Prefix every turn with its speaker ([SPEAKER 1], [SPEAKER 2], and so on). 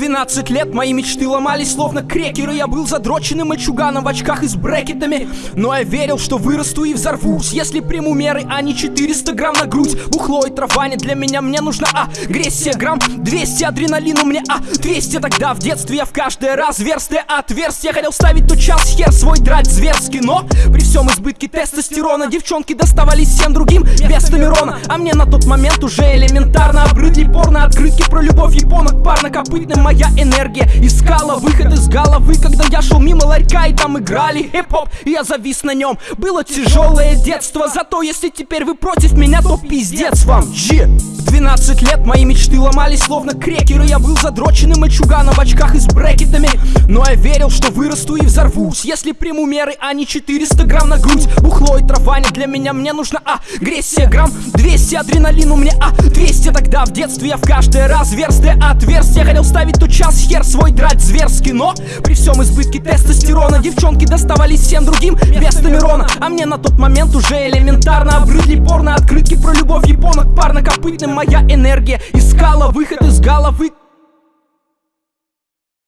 [SPEAKER 1] 12 лет мои мечты ломались словно крекеры. Я был задроченным мальчуганом в очках и с брекетами. Но я верил, что вырасту и взорвусь Если приму меры, а не 400 грамм на грудь. Бухло и трава не для меня, мне нужна агрессия. Грамм 200 адреналину мне, а 200 Тогда в детстве я в каждое разверстие отверстие Хотел ставить. Тот час хер свой драть зверски Но при всем избытке тестостерона Девчонки доставались всем другим А мне на тот момент уже элементарно. Обрыдли порно открытки про любовь японок Парнокопытным моя энергия искала выход из головы Когда я шел мимо ларька и там играли хип-хоп. И я завис на нем. Было тяжелое детство. Зато если теперь вы против меня, то пиздец вам. G 12 лет мои мечты ломались словно крекеры. Я был задроченным мальчуганом в очках и с брекетами. Но я верил, что вырасту и взорвусь Если приму меры, а не 400 грамм на грудь. Бухло и трава не для меня, мне нужна агрессия. Грамм 200 адреналину мне, а 200 Тогда в детстве я в каждое разверстие отверстие Хотел ставить тот час хер свой драть зверски. Но при всем избытке тестостерона Девчонки доставались всем другим без Тамирона А мне на тот момент уже элементарно Обрыдли порно открытки Парнокопытным моя энергия? Искала выход из головы